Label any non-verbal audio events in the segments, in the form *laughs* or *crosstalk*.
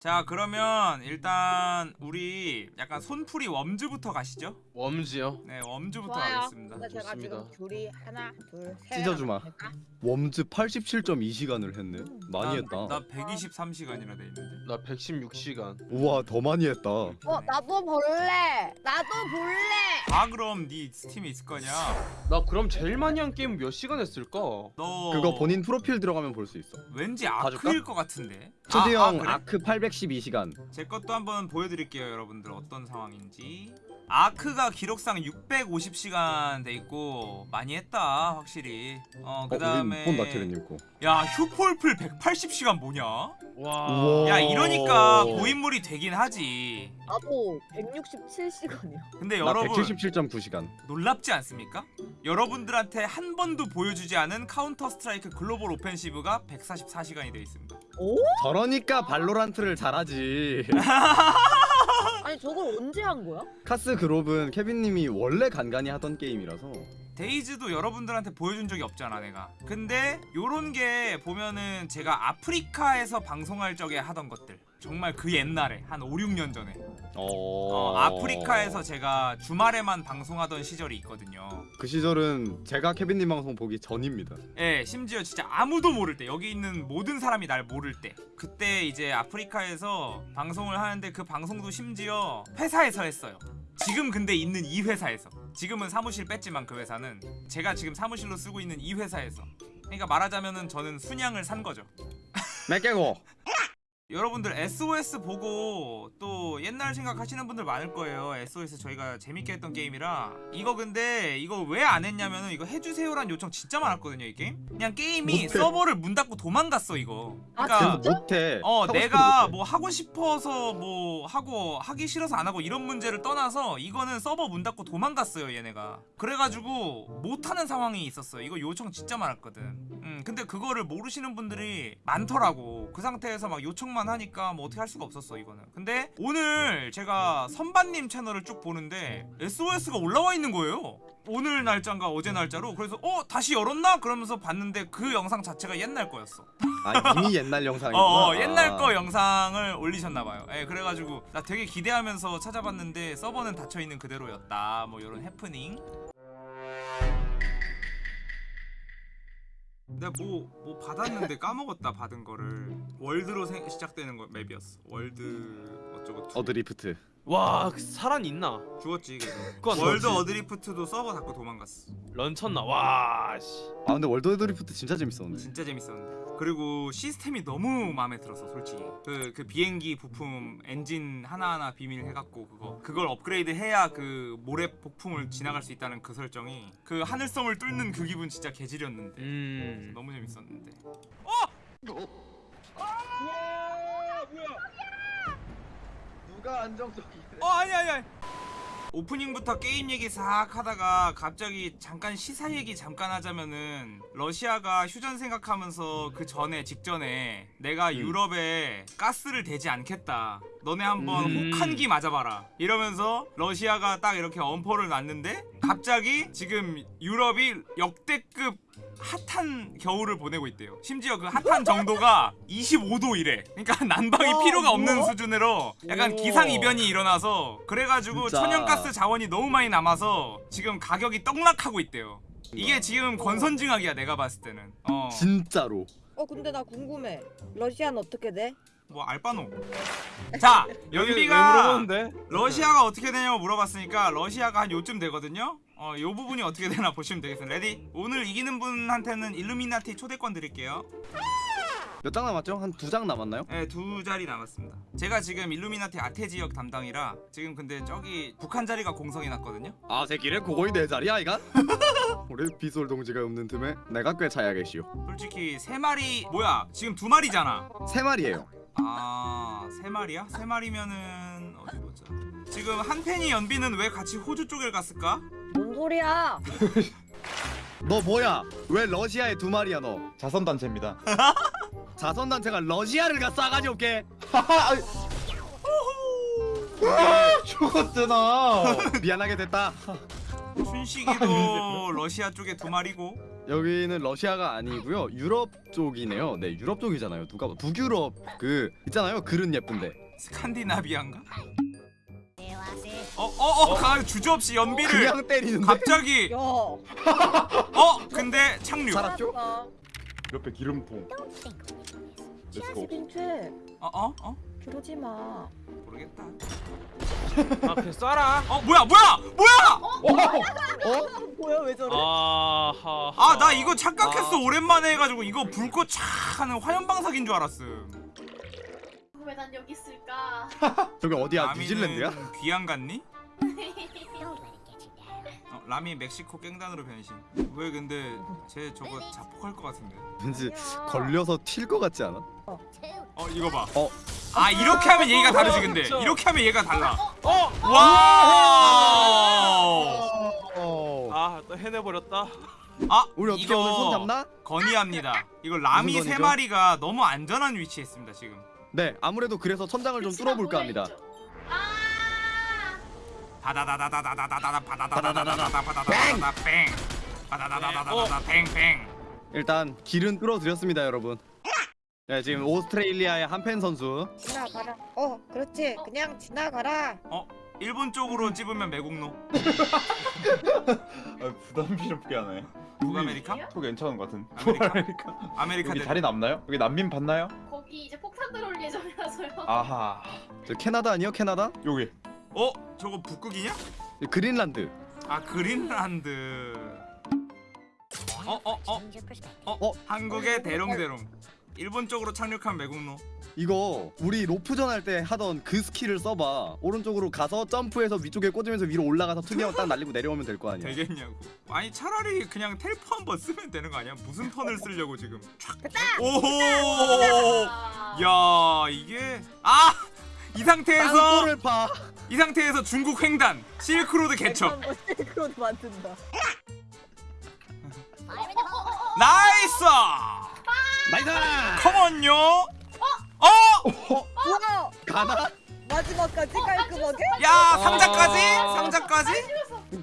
자 그러면 일단 우리 약간 손풀이 웜즈부터 가시죠 웜즈요? 네 웜즈부터 좋아요. 가겠습니다 근데 제가 좋습니다. 지금 줄이 하나, 둘, 셋. 찢어주마. 웜즈 87.2시간을 했네. 많이 했다. 나 123시간이나 돼 있는데 나 116시간 우와 더 많이 했다. 어, 나도 볼래. 나도 볼래. 아 그럼 네 스팀에 있을 거냐 나 그럼 제일 많이 한 게임 몇 시간 했을까? 너 그거 본인 프로필 들어가면 볼 수 있어. 왠지? 아크일 것 같은데 초디 아, 형 아, 그래? 아크 812시간. 제 것도 한번 보여드릴게요 여러분들 어떤 상황인지 아크가 기록상 650시간 돼 있고 많이 했다 확실히 어 어, 그다음에 우린 폰 나트리님 거. 야 휴폴플 180시간 뭐냐 와. 우와. 야 이러니까 고인물이 되긴 하지 나도 167시간이야. 근데 나 여러분 177.9시간. 놀랍지 않습니까? 여러분들한테 한 번도 보여주지 않은 카운터 스트라이크 글로벌 오펜시브가 144시간이 돼 있습니다 오? 저러니까 발로란트를 잘하지. 아니 저걸 언제 한 거야? 카스 글옵은 케빈님이 원래 간간히 하던 게임이라서. 데이즈도 여러분들한테 보여준 적이 없잖아 내가. 근데 요런 게 보면은 제가 아프리카에서 방송할 적에 하던 것들. 정말 그 옛날에 한 5, 6년 전에. 어... 어, 아프리카에서 제가 주말에만 방송하던 시절이 있거든요. 그 시절은 제가 케빈님 방송 보기 전입니다. 예 심지어 진짜 아무도 모를 때 여기 있는 모든 사람이 날 모를 때. 그때 이제 아프리카에서 방송을 하는데 그 방송도 심지어 회사에서 했어요. 지금 근데 있는 이 회사에서 지금은 사무실 뺐지만 그 회사는 제가 지금 사무실로 쓰고 있는 이 회사에서 그러니까 말하자면은 저는 순양을 산 거죠 몇 개고? 여러분들 SOS 보고 또 옛날 생각하시는 분들 많을 거예요. SOS 저희가 재밌게 했던 게임이라 이거 근데 이거 왜 안 했냐면은 이거 해주세요란 요청 진짜 많았거든요 이 게임. 그냥 게임이 못해. 서버를 문 닫고 도망갔어 이거. 아, 그러니까 그래서 못해. 어 내가 못해. 뭐 하고 싶어서 뭐 하고 하기 싫어서 안 하고 이런 문제를 떠나서 이거는 서버 문 닫고 도망갔어요 얘네가 그래가지고 못하는 상황이 있었어요 이거 요청 진짜 많았거든 음 근데 그거를 모르시는 분들이 많더라고 그 상태에서 막 요청만 하니까 뭐 어떻게 할 수가 없었어 이거는 근데 오늘 제가 선반님 채널을 쭉 보는데 SOS가 올라와 있는 거예요 오늘 날짜인가 어제 날짜로 그래서 어 다시 열었나 그러면서 봤는데 그 영상 자체가 옛날 거였어 아 이미 옛날 영상이구나. *laughs* 어, 어 옛날 아. 거 영상을 올리셨나봐요. 예, 그래가지고 나 되게 기대하면서 찾아봤는데 서버는 닫혀 있는 그대로였다. 뭐 이런 해프닝. 내가 뭐 뭐 받았는데 까먹었다 받은 거를 월드로 생- 시작되는 거 맵이었어. 월드 어쩌고 two. 어드리프트. 와, 그 살아 있나? 죽었지 그래서. *laughs* 월드? 어드리프트도 서버 닫고 도망갔어. 런쳤나? 와, 씨. 아 근데 월드 어드리프트 진짜 재밌었는데. 진짜 재밌었는데. 그리고 시스템이 너무 마음에 들었어 솔직히. 그, 그 비행기 부품 엔진 하나하나 비밀 해갖고 그거. 그걸 업그레이드 해야 그 모래 폭풍을 지나갈 수 있다는 그 설정이 그 하늘섬을 뚫는 그 기분 진짜 개지렸는데. 음. 너무 재밌었는데. 누가 안정적이래? 어 아니 아니 아니 오프닝부터 게임 얘기 싹 하다가 갑자기 잠깐 시사 얘기 잠깐 하자면은 러시아가 휴전 생각하면서 그 전에 직전에 내가 음. 유럽에 가스를 대지 않겠다 너네 한번 음. 혹한기 맞아봐라 이러면서 러시아가 딱 이렇게 엄포를 놨는데 갑자기 지금 유럽이 역대급 핫한 겨울을 보내고 있대요. 심지어 그 핫한 정도가 25도 이래. 그러니까 *laughs* 난방이 와, 필요가 없는 뭐야? 수준으로 약간 우와. 기상 이변이 일어나서 그래가지고 진짜. 천연가스 자원이 너무 많이 남아서 지금 가격이 떡락하고 있대요. 이게 지금 권선징악이야 내가 봤을 때는. 어. 진짜로. 어 근데 나 궁금해. 러시아는 어떻게 돼? 뭐 알바노. 자왜 연비가? 러시아가 어떻게 되냐고 물어봤으니까 러시아가 한 요쯤 되거든요. 어, 요 부분이 어떻게 되나 보시면 되겠습니다. ready? 오늘 이기는 분한테는 일루미나티 초대권 드릴게요. 몇 장 남았죠? 한 두 장 남았나요? 네, 두 자리 남았습니다. 제가 지금 일루미나티 아태 지역 담당이라 지금 근데 저기 북한 자리가 공석이 났거든요. 아 새끼를 그거이 내 자리야 이간? *laughs* 우리 비솔 동지가 없는 틈에 내가 꽤 차야겠시오. 솔직히 세 마리 뭐야? 지금 두 마리잖아. 세 마리예요. 아, 세 마리야? 세 마리면은 어디 보자. 지금 한펜이 연비는 왜 같이 호주 쪽에 갔을까? 뭔 소리야? *laughs* 너 뭐야? 왜 러시아에 두 마리야 너? 자선단체입니다. *laughs* 자선단체가 러시아를 가 싸가지 올게. 죽었잖아. *laughs* 미안하게 됐다. 춘식이도 러시아 쪽에 두 마리고 여기는 러시아가 아니고요 유럽 쪽이네요 네 유럽 쪽이잖아요 누가 봐 북유럽 그 있잖아요 글은 예쁜데 스칸디나비안가? 어어어 가 주저없이 연비를 그냥 때리는데 갑자기 야. 어 근데 착륙 살았죠? 옆에 기름통. Let's go. 어어 어? 그러지 마. 모르겠다 아 그냥 쏴라 어 뭐야 뭐야 뭐야 어? *laughs* 뭐야 왜 저래? 아하 아나 이거 착각했어 아. 오랜만에 해가지고 이거 불꽃 촥 하는 화염방사기인 줄 알았음 왜 난 여기 있을까? *laughs* 저기 어디야 뉴질랜드야? 귀양 같니? 어, 라미 멕시코 깽단으로 변신 왜 근데 쟤 저거 자폭할 것 같은데 왠지. 걸려서 튈 것 같지 않아? 어 이거 봐 어? 아 이렇게 하면 얘기가 다르지 근데 그쵸. 이렇게 하면 얘기가 달라 어! wow 어. 아 또 해내버렸다 아 우리 어떻게 오늘 손 잡나? 건의합니다 이거 라미 세? 마리가 너무 안전한 위치에 있습니다 지금 네 아무래도 그래서 천장을 좀 뚫어볼까 합니다 아! 네. 어, 아? 여기. 어? 저거 북극이냐? 그린란드 아 그린란드 어? 어? 어? 어? 어? 한국의 대롱대롱 일본 쪽으로 착륙한 매국노 이거 우리 로프전 할 때 하던 그 스킬을 써봐 오른쪽으로 가서 점프해서 위쪽에 꽂으면서 위로 올라가서 투명 딱 날리고 내려오면 될 거 아니야 되겠냐고 아니 차라리 그냥 텔포 한번 쓰면 되는 거 아니야? 무슨 턴을 쓰려고 지금 됐다. 오호 아. 야 이게 아! 이 상태에서 파이 상태에서 중국 횡단 실크로드 개척 실크로드 만든다. nice nice come on요 어? 우와! 가나? 마지막까지 깔끔하게? 야 상자까지? 아. 상자까지?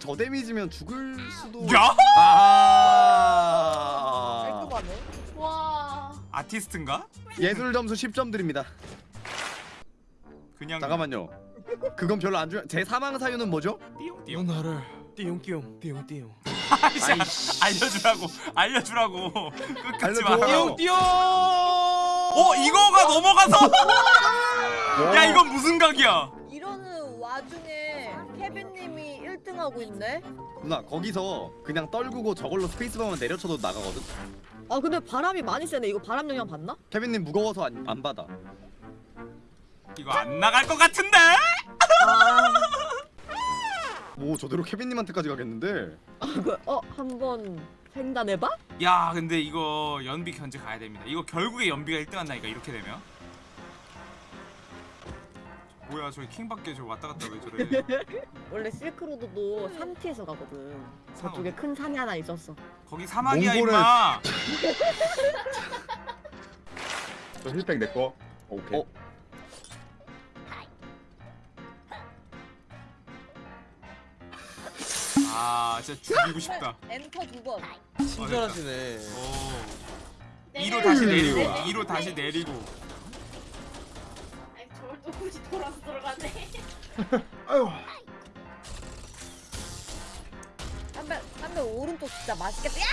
저 데미지면 죽을 수도 야? 아 깔끔하네. 와. 아티스트인가? 예술 점수 10점 드립니다 그냥 잠깐만요. 그건 별로 안 중요 제 사망 사유는 뭐죠? 띠용띠용. 나를 띠용띠용 띠용띠용. 아이씨 알려주라고 알려주라고. 끝까지. 말하라고. 띠용띠용! 어 이거가 넘어가서? 야 이건 무슨 각이야? 이러는 와중에 케빈님이 1등 하고 있네. 누나 거기서 그냥 떨구고 저걸로 스페이스바만 내려쳐도 나가거든? 아 근데 바람이 많이 세네. 이거 바람 영향 받나? 케빈님 무거워서 안, 안 받아 이거 안 나갈 것 같은데? 아, *laughs* 뭐 저대로 케빈님한테까지 가겠는데 그, 어 한번 횡단해봐? 야 근데 이거 연비 견제 가야 됩니다 이거 결국에 연비가 1등 한다니까 이렇게 되면 뭐야 저기 킹밖에 저 왔다 갔다 왜 저래 *laughs* 원래 실크로드도 산티에서 가거든. 저쪽에 큰 산이 하나 있었어. 거기 사막이야 몽골에- 임마 *laughs* 저 힐백 내 거. 오케이. 어? 아 진짜 죽이고 싶다 엔터 두 번. 친절하시네 오 2로 다시 내리고 2로 다시 내리고 아니 저걸 또 굳이 돌아서 들어가네. *laughs* 아유. 담배 담배 오른쪽 진짜 맛있겠다. 야!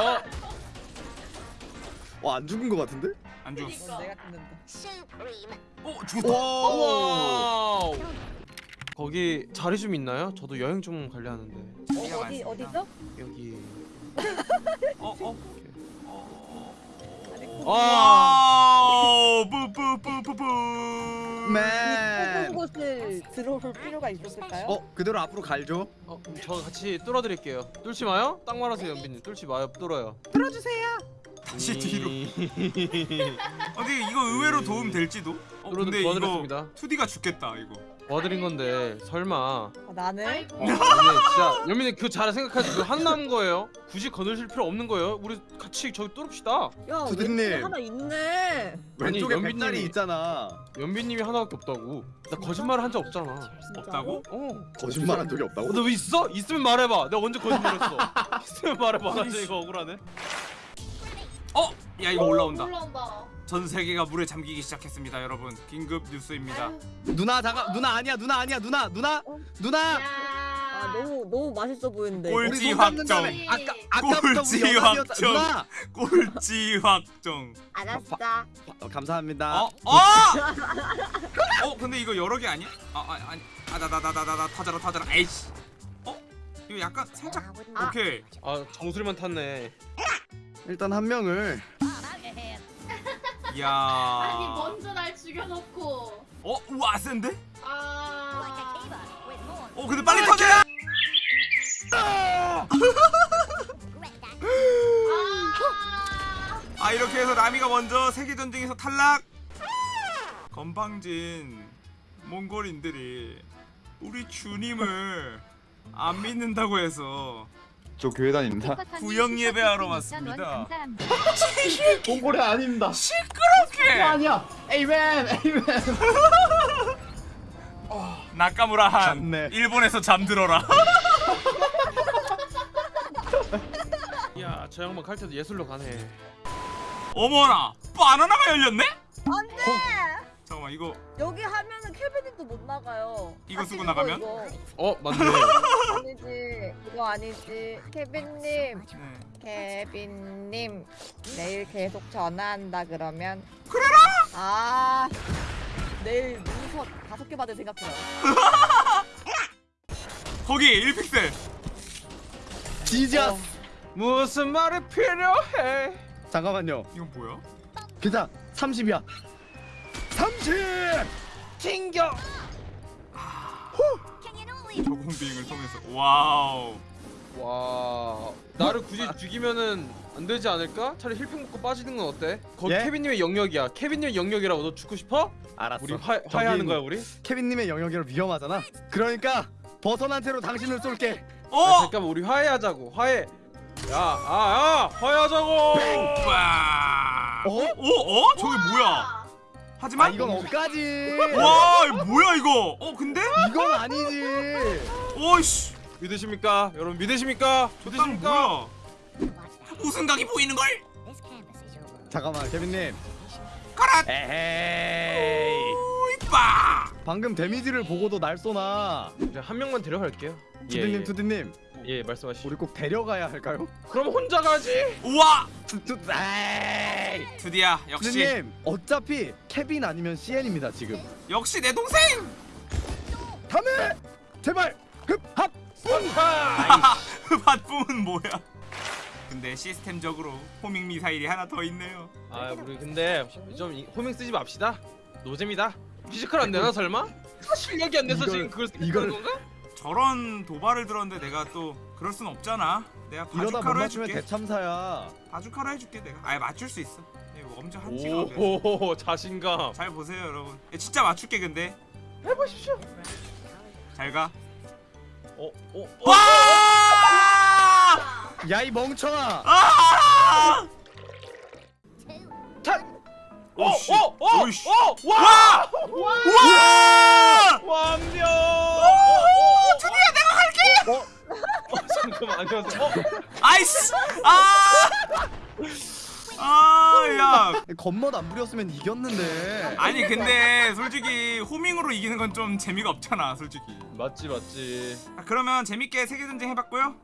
어? *laughs* 어안 죽은 거 같은데? 안 죽었어 그니까. 어, 내가 듣는다. 어 죽었다 거기 자리 좀 있나요? 저도 여행 좀 가려 하는데 어, 어디 많습니다. 어디죠? 여기 *laughs* 어? 어? 와 와우 뿌뿌뿌뿌뿌 맨 곳을 들어올 필요가 있었을까요? 어? 그대로 앞으로 갈죠? 어, 저 같이 뚫어 드릴게요 뚫지 마요? 딱 말하세요 연빈님 뚫지 마요 뚫어요 다시 뒤로 이- 어, 근데 이거 의외로 도움 될지도? 어, 근데 이거 도와드렸습니다 2D가 죽겠다 이거 도와드린 건데 설마 아, 나는 아이고. 연민이 진짜 연민이 그 잘 생각하지 하나 남은 거예요 굳이 거느실 필요 없는 거예요 우리 같이 저기 뚫읍시다 야 두드님. 왼쪽에 하나 있네. 왼쪽에 연빈님이- 백달이 있잖아. 연빈님이 하나밖에 없다고 나 거짓말 한 적 없잖아 없다고? 어 거짓말한 적이 없다고? 너왜 있어? 있으면 말해봐 내가 언제 거짓말했어 *laughs* 있으면 말해봐 나 진짜 이거 억울하네 어? 야 이거 올라온다 올라온다. 전 세계가 물에 잠기기 시작했습니다 여러분 긴급 뉴스입니다 아유. 누나 잠깐 누나 아니야 누나 아니야 누나 누나 어? 누나 야. 아 너무 너무 맛있어 보이는데. 꼴찌 우리 손 잡는 확정. 다음에 아까 아까부터 우리 꼴찌 연합이었다 확정. 누나 꼴찌 확정 알았어. 어, 감사합니다 어? 어? *laughs* 어 근데 이거 여러 개 아니야? 아, 아 아니 아 나 나 나 나나 타자라 타자라 에이씨 어? 이거 약간 살짝 아. 오케이 아 정수리만 탔네 일단 한 명을 이 야 아니 먼저 날 죽여놓고. 어? 우와 센데? 아. 어 근데 빨리 터져야 아. 아 이렇게 해서 라미가 먼저 세계전쟁에서 탈락 건방진 몽골인들이 우리 주님을 안 믿는다고 해서 저 교회 다닙니다. 구역 예배하러 왔습니다. 몽골이 아닙니다. 시끄럽게 아니야. 에이맨, 에이맨. 나카무라 한 잤네. 일본에서 잠들어라 *laughs* 야 저 양반 칼퇴도 예술로 가네 어머나 바나나가 열렸네? 안돼. 잠깐만 이거 여기 하면은 케빈님도 못 나가요. 이거 쓰고 아, 나가면? 이거. 어 맞네 아니지. 이거 아니지. 케빈님. 네. 케빈님 내일 계속 전화한다 그러면 그래라! 아 내일 문서 다섯 개 받을 생각해요 *laughs* 거기 1픽셀 지지아 어. 무슨 말이 필요해 잠깐만요 이건 뭐야? 괜찮아 30이야 30 튕겨 저공 비행을 통해서 와우 와 나를 굳이 죽이면은 안 되지 않을까? 차라리 힐팩 먹고 빠지는 건 어때? 거기 예? 케빈님의 영역이야 케빈님의 영역이라고 너 죽고 싶어? 알았어 우리 화, 화해하는 거야 우리? 케빈님의 영역이라 위험하잖아 그러니까 벗어난 채로 당신을 쏠게 야, 어! 잠깐만 우리 화해하자고 화해 야 아 야 화해하자고 와 어? 어? 어? 저게 뭐야 아 하지만 이건 억까지 와 뭐야 이거 어 근데? 이건 아니지 오이씨 믿으십니까? 여러분 믿으십니까? 믿으십니까? 뭐야 우승각이 보이는 걸? 잠깐만 케빈님 가라 에헤이 이빠 방금 데미지를 보고도 날 쏘나 이제 한 명만 데려갈게요 투디님 예, 예. 투디님 예 말씀하시오 우리 꼭 데려가야 할까요? 그럼 혼자 가지! 우와! 에이! 드디어 역시. 투디님 어차피 케빈 아니면 CN입니다 지금. 역시 내 동생! 다음에! 제발 흡합! 밭붐은 *laughs* 뭐야? 근데 시스템적으로 호밍 미사일이 하나 더 있네요. 아 우리 근데 좀 이- 호밍 쓰지 맙시다. 노잼이다. 피지컬 안 되나 설마? 실력이 안 돼서 이걸- 지금 그걸 쓰는 건가? 저런 도발을 들었는데 내가 또 그럴 순 없잖아 내가 이러다 못 바주카로 맞추면 해줄게 대참사야 바주카로 해줄게 내가 아예 맞출 수 있어 이거 엄청 한치가 돼. 오 자신감 잘 보세요 여러분 예, 진짜 맞출게 근데 해보십시오 잘가 어? 어? 어? 와! 야 이 멍청아 아! 자! 어? 오씨. 어? 어? 오이씨. 어? 와! 와! 완벽! 드디어 내가 갈게! 어? 어 잠깐만 안녕하세요 어? 아이씨! 아! 아, 야. 겉멋 안 부렸으면 이겼는데 아니 근데 솔직히 호밍으로 이기는 건 좀 재미가 없잖아, 솔직히. 맞지 맞지 아, 그러면 재밌게 세계 전쟁 해봤고요.